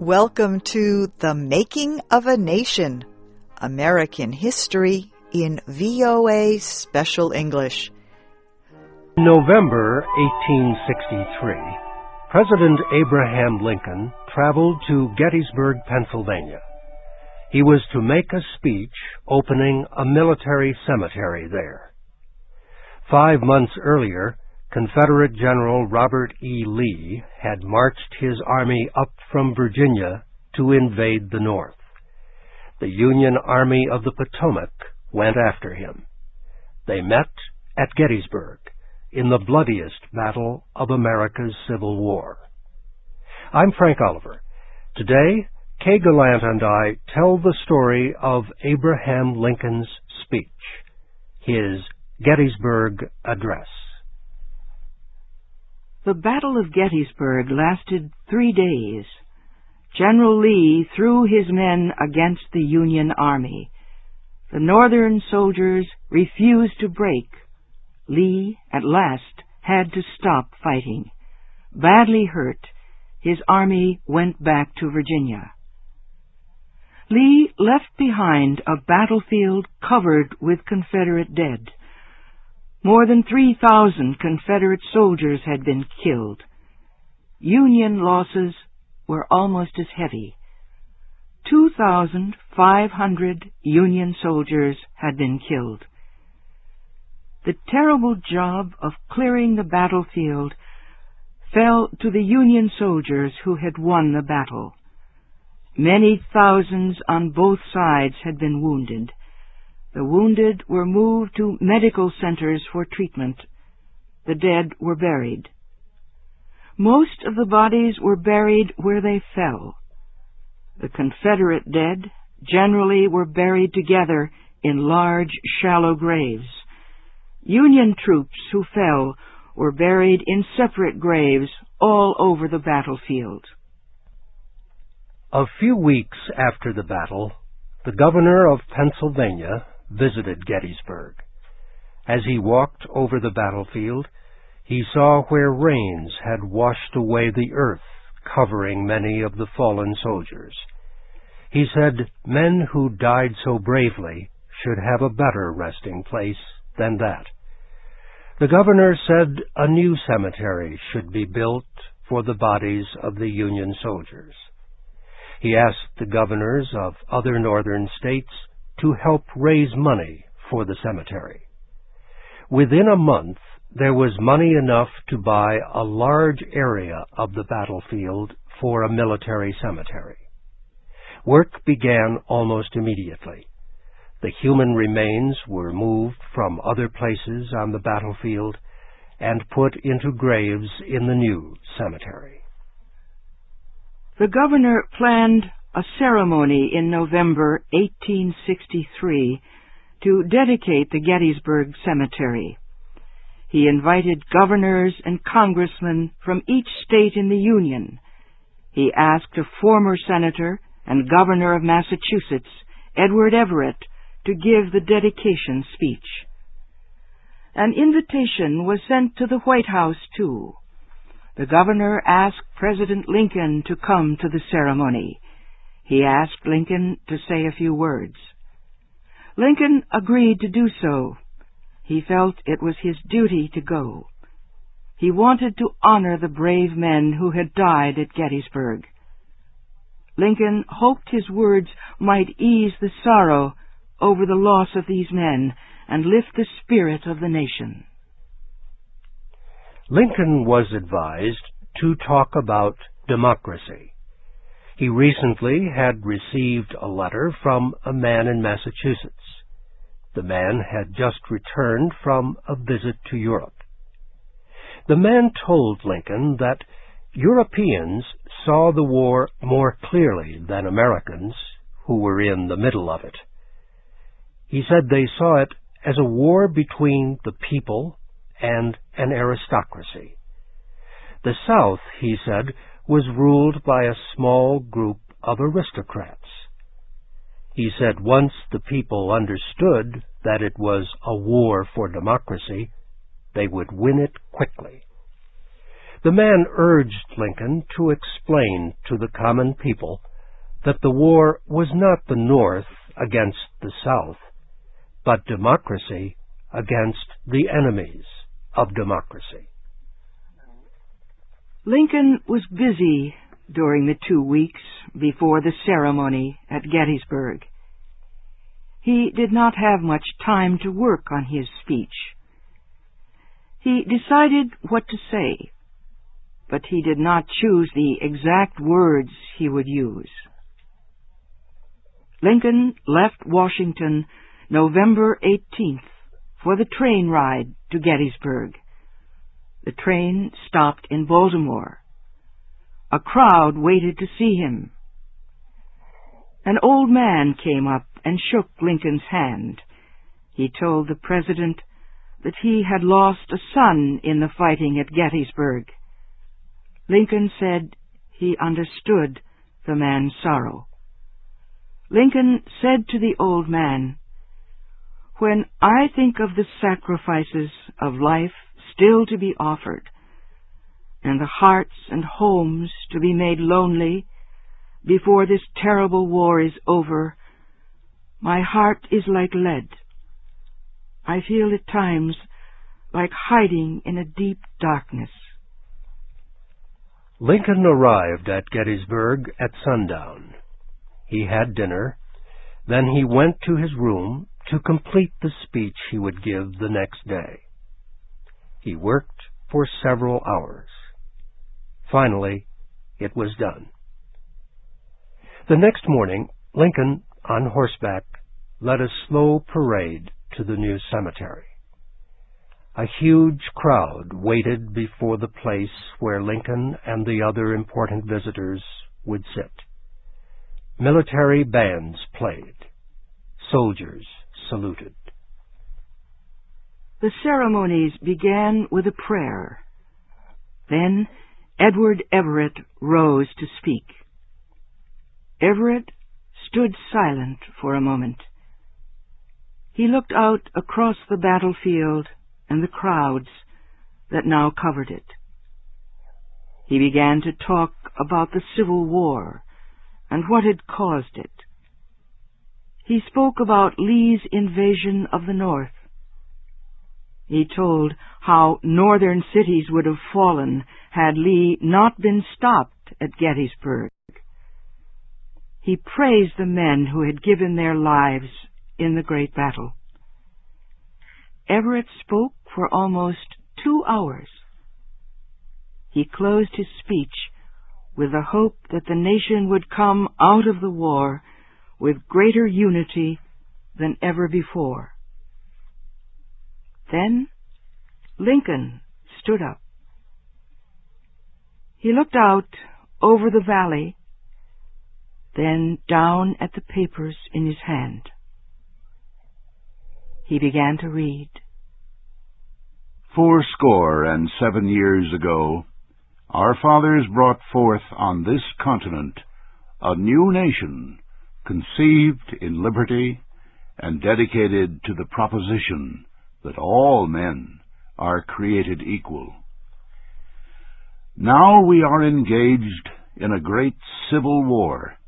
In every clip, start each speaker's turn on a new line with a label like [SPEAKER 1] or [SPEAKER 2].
[SPEAKER 1] Welcome to The Making of a Nation American History in VOA Special English.
[SPEAKER 2] In November 1863, President Abraham Lincoln traveled to Gettysburg, Pennsylvania. He was to make a speech opening a military cemetery there. Five months earlier, Confederate General Robert E. Lee had marched his army up from Virginia to invade the North. The Union Army of the Potomac went after him. They met at Gettysburg in the bloodiest battle of America's Civil War. I'm Frank Oliver. Today, Kay Gallant and I tell the story of Abraham Lincoln's speech, his Gettysburg Address.
[SPEAKER 3] The Battle of Gettysburg lasted three days. General Lee threw his men against the Union Army. The Northern soldiers refused to break. Lee, at last, had to stop fighting. Badly hurt, his army went back to Virginia. Lee left behind a battlefield covered with Confederate dead. More than 3,000 Confederate soldiers had been killed. Union losses were almost as heavy. 2,500 Union soldiers had been killed. The terrible job of clearing the battlefield fell to the Union soldiers who had won the battle. Many thousands on both sides had been wounded. The wounded were moved to medical centers for treatment. The dead were buried. Most of the bodies were buried where they fell. The Confederate dead generally were buried together in large, shallow graves. Union troops who fell were buried in separate graves all over the battlefield.
[SPEAKER 2] A few weeks after the battle, the governor of Pennsylvania visited Gettysburg. As he walked over the battlefield, he saw where rains had washed away the earth covering many of the fallen soldiers. He said men who died so bravely should have a better resting place than that. The governor said a new cemetery should be built for the bodies of the Union soldiers. He asked the governors of other northern states to help raise money for the cemetery. Within a month, there was money enough to buy a large area of the battlefield for a military cemetery. Work began almost immediately. The human remains were moved from other places on the battlefield and put into graves in the new cemetery.
[SPEAKER 3] The governor planned a ceremony in November 1863 to dedicate the Gettysburg Cemetery. He invited governors and congressmen from each state in the Union. He asked a former senator and governor of Massachusetts, Edward Everett, to give the dedication speech. An invitation was sent to the White House, too. The governor asked President Lincoln to come to the ceremony he asked Lincoln to say a few words. Lincoln agreed to do so. He felt it was his duty to go. He wanted to honor the brave men who had died at Gettysburg. Lincoln hoped his words might ease the sorrow over the loss of these men and lift the spirit of the nation.
[SPEAKER 2] Lincoln was advised to talk about democracy. He recently had received a letter from a man in Massachusetts. The man had just returned from a visit to Europe. The man told Lincoln that Europeans saw the war more clearly than Americans, who were in the middle of it. He said they saw it as a war between the people and an aristocracy. The South, he said, was ruled by a small group of aristocrats. He said once the people understood that it was a war for democracy, they would win it quickly. The man urged Lincoln to explain to the common people that the war was not the North against the South, but democracy against the enemies of democracy.
[SPEAKER 3] Lincoln was busy during the two weeks before the ceremony at Gettysburg. He did not have much time to work on his speech. He decided what to say, but he did not choose the exact words he would use. Lincoln left Washington November 18th for the train ride to Gettysburg. The train stopped in Baltimore. A crowd waited to see him. An old man came up and shook Lincoln's hand. He told the President that he had lost a son in the fighting at Gettysburg. Lincoln said he understood the man's sorrow. Lincoln said to the old man, When I think of the sacrifices of life still to be offered, and the hearts and homes to be made lonely before this terrible war is over, my heart is like lead. I feel at times like hiding in a deep darkness.
[SPEAKER 2] Lincoln arrived at Gettysburg at sundown. He had dinner. Then he went to his room to complete the speech he would give the next day. He worked for several hours. Finally, it was done. The next morning, Lincoln, on horseback, led a slow parade to the new cemetery. A huge crowd waited before the place where Lincoln and the other important visitors would sit. Military bands played. Soldiers saluted.
[SPEAKER 3] The ceremonies began with a prayer. Then Edward Everett rose to speak. Everett stood silent for a moment. He looked out across the battlefield and the crowds that now covered it. He began to talk about the Civil War and what had caused it. He spoke about Lee's invasion of the North. He told how northern cities would have fallen had Lee not been stopped at Gettysburg. He praised the men who had given their lives in the great battle. Everett spoke for almost two hours. He closed his speech with the hope that the nation would come out of the war with greater unity than ever before. Then Lincoln stood up. He looked out over the valley, then down at the papers in his hand. He began to read.
[SPEAKER 4] Fourscore and seven years ago, our fathers brought forth on this continent a new nation, conceived in liberty and dedicated to the proposition that all men are created equal. Now we are engaged in a great civil war,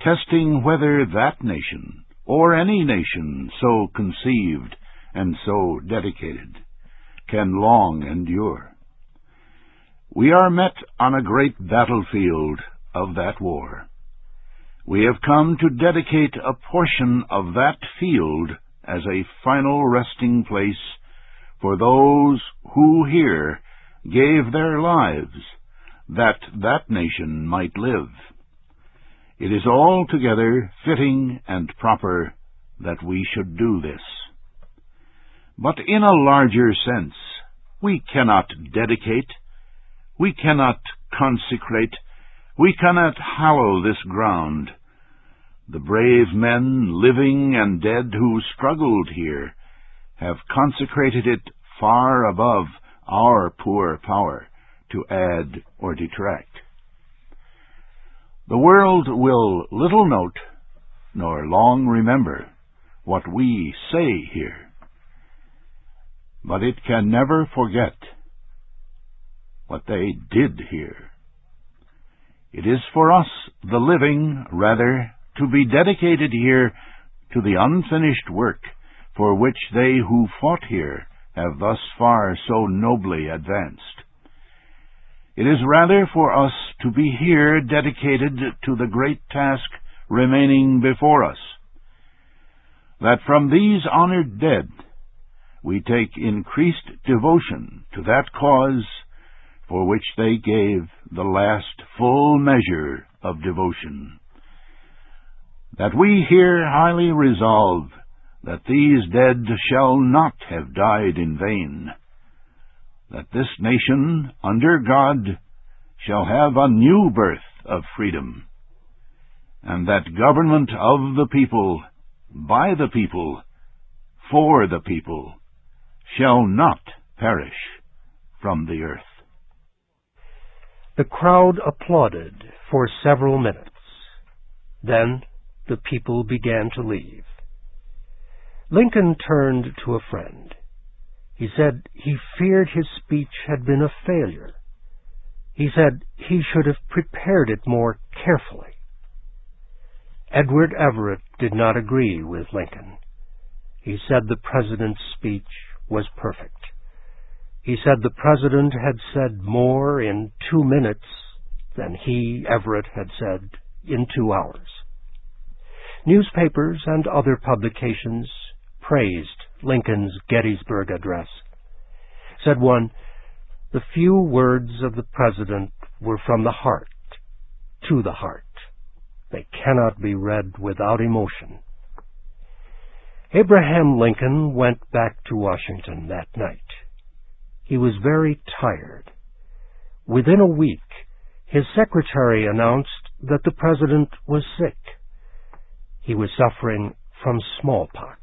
[SPEAKER 4] testing whether that nation, or any nation so conceived and so dedicated, can long endure. We are met on a great battlefield of that war. We have come to dedicate a portion of that field as a final resting place for those who here gave their lives that that nation might live. It is altogether fitting and proper that we should do this. But in a larger sense, we cannot dedicate we cannot consecrate, we cannot hallow this ground. The brave men, living and dead, who struggled here, have consecrated it far above our poor power to add or detract. The world will little note, nor long remember, what we say here. But it can never forget what they did here. It is for us, the living, rather, to be dedicated here to the unfinished work for which they who fought here have thus far so nobly advanced. It is rather for us to be here dedicated to the great task remaining before us, that from these honored dead we take increased devotion to that cause for which they gave the last full measure of devotion. That we here highly resolve that these dead shall not have died in vain, that this nation, under God, shall have a new birth of freedom, and that government of the people, by the people, for the people, shall not perish from the earth.
[SPEAKER 2] The crowd applauded for several minutes. Then the people began to leave. Lincoln turned to a friend. He said he feared his speech had been a failure. He said he should have prepared it more carefully. Edward Everett did not agree with Lincoln. He said the President's speech was perfect. He said the President had said more in two minutes than he, Everett, had said in two hours. Newspapers and other publications praised Lincoln's Gettysburg Address. Said one, the few words of the President were from the heart, to the heart. They cannot be read without emotion. Abraham Lincoln went back to Washington that night. He was very tired. Within a week, his secretary announced that the President was sick. He was suffering from smallpox.